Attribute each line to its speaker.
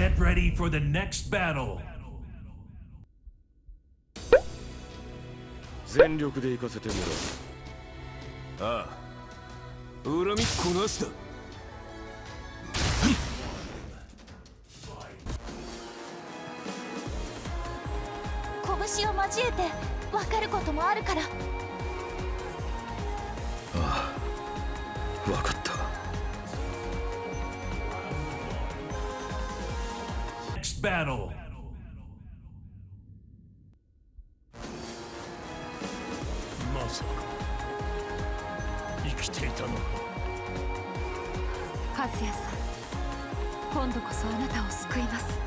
Speaker 1: Get ready for the next battle.
Speaker 2: 全力で行かせてもらう
Speaker 3: ああ。恨みっこなしだ
Speaker 4: 拳を交えて分かることもあるから。
Speaker 2: 分かった
Speaker 1: battle.
Speaker 3: まさか生きていたの？か
Speaker 5: 和也さん今度こそあなたを救います